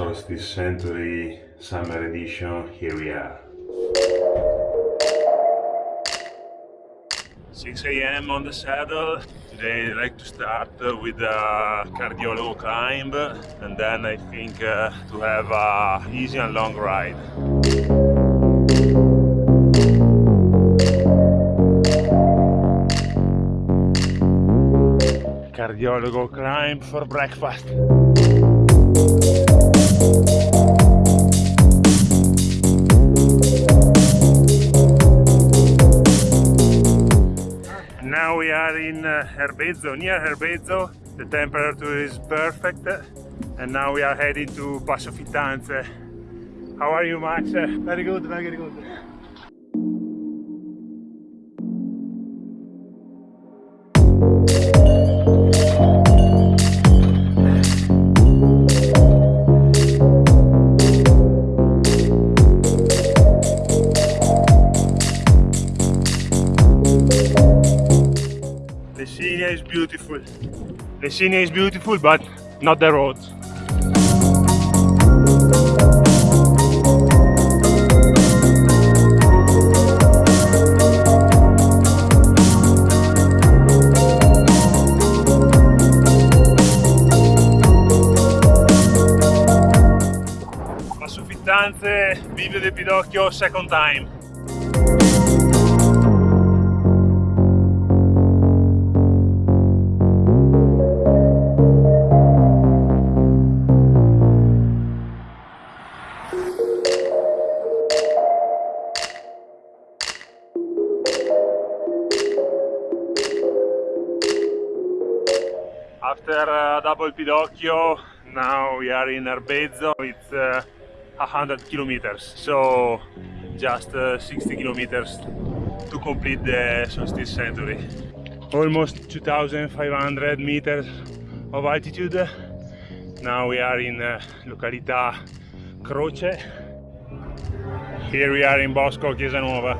Solstice Century Summer Edition, here we are. 6 a.m. on the saddle. Today I like to start with a cardiologo climb and then I think uh, to have a easy and long ride. Cardiologo climb for breakfast. Now we are in uh, Erbezzo, near Erbezzo. The temperature is perfect and now we are heading to Passo Fittanze. How are you Max? Very good, very good. Is beautiful. Lecinia is beautiful, but not the roads. Passo Fittanze, Bivio del Pidocchio, second time. After uh, double Pidocchio, now we are in Erbezzo. It's uh, 100 kilometers, so just uh, 60 kilometers to complete the solstice century. Almost 2,500 meters of altitude. Now we are in uh, località Croce. Here we are in Bosco Chiesa Nuova.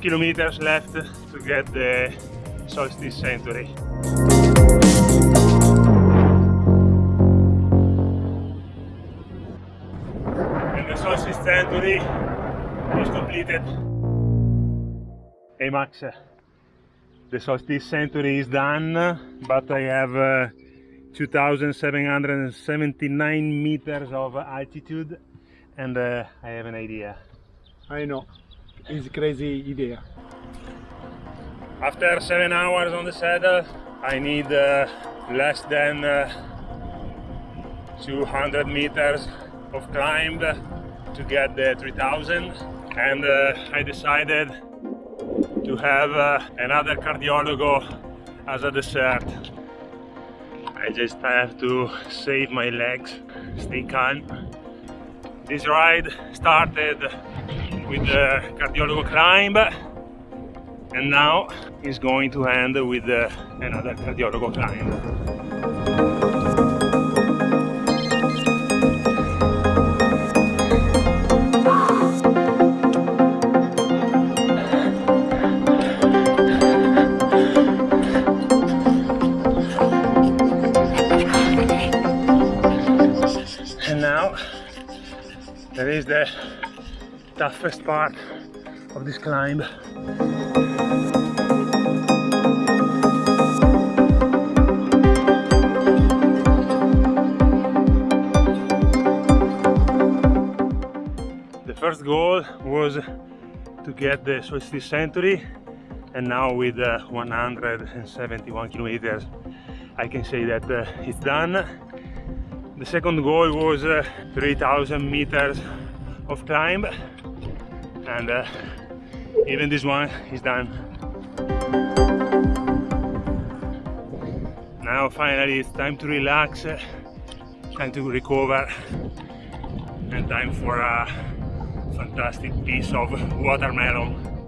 Kilometers left to get the solstice century. And the solstice century is completed. Hey Max, the solstice century is done, but I have uh, 2779 meters of altitude and uh, I have an idea. I know is crazy idea. After seven hours on the saddle, I need uh, less than uh, 200 meters of climb to get the 3000 and uh, I decided to have uh, another cardiologo as a dessert. I just have to save my legs, stay calm. This ride started with the cardiologo climb and now is going to end with uh, another cardiologo climb. And now there is the that first part of this climb. The first goal was to get the solstice century and now with uh, 171 kilometers I can say that uh, it's done. The second goal was uh, 3000 meters of climb and uh, even this one is done. Now finally it's time to relax, time to recover and time for a fantastic piece of watermelon.